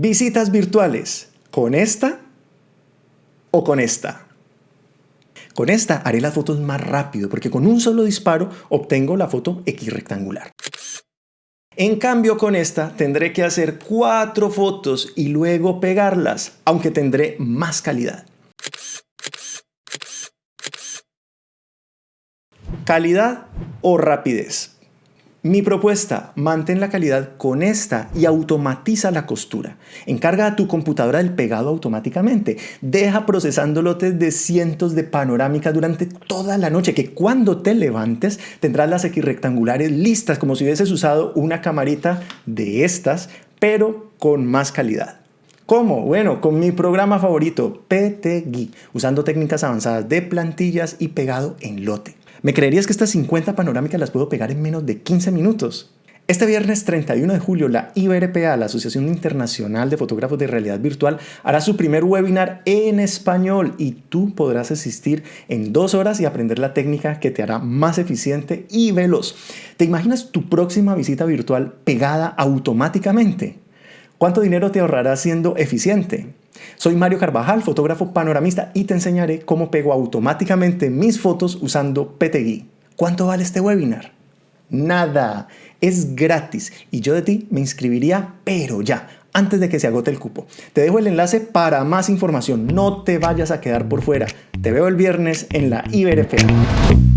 Visitas virtuales, ¿con esta o con esta? Con esta haré las fotos más rápido porque con un solo disparo obtengo la foto X rectangular. En cambio con esta tendré que hacer cuatro fotos y luego pegarlas, aunque tendré más calidad. Calidad o rapidez. Mi propuesta, mantén la calidad con esta y automatiza la costura. Encarga a tu computadora el pegado automáticamente. Deja procesando lotes de cientos de panorámicas durante toda la noche, que cuando te levantes tendrás las rectangulares listas, como si hubieses usado una camarita de estas, pero con más calidad. ¿Cómo? Bueno, con mi programa favorito, PTGui, usando técnicas avanzadas de plantillas y pegado en lote. ¿Me creerías que estas 50 panorámicas las puedo pegar en menos de 15 minutos? Este viernes 31 de julio, la IBRPA, la Asociación Internacional de Fotógrafos de Realidad Virtual, hará su primer webinar en español y tú podrás asistir en dos horas y aprender la técnica que te hará más eficiente y veloz. ¿Te imaginas tu próxima visita virtual pegada automáticamente? ¿Cuánto dinero te ahorrará siendo eficiente? Soy Mario Carvajal, fotógrafo panoramista y te enseñaré cómo pego automáticamente mis fotos usando PTGui. ¿Cuánto vale este webinar? Nada, es gratis y yo de ti me inscribiría pero ya, antes de que se agote el cupo. Te dejo el enlace para más información, no te vayas a quedar por fuera. Te veo el viernes en la IBRFA.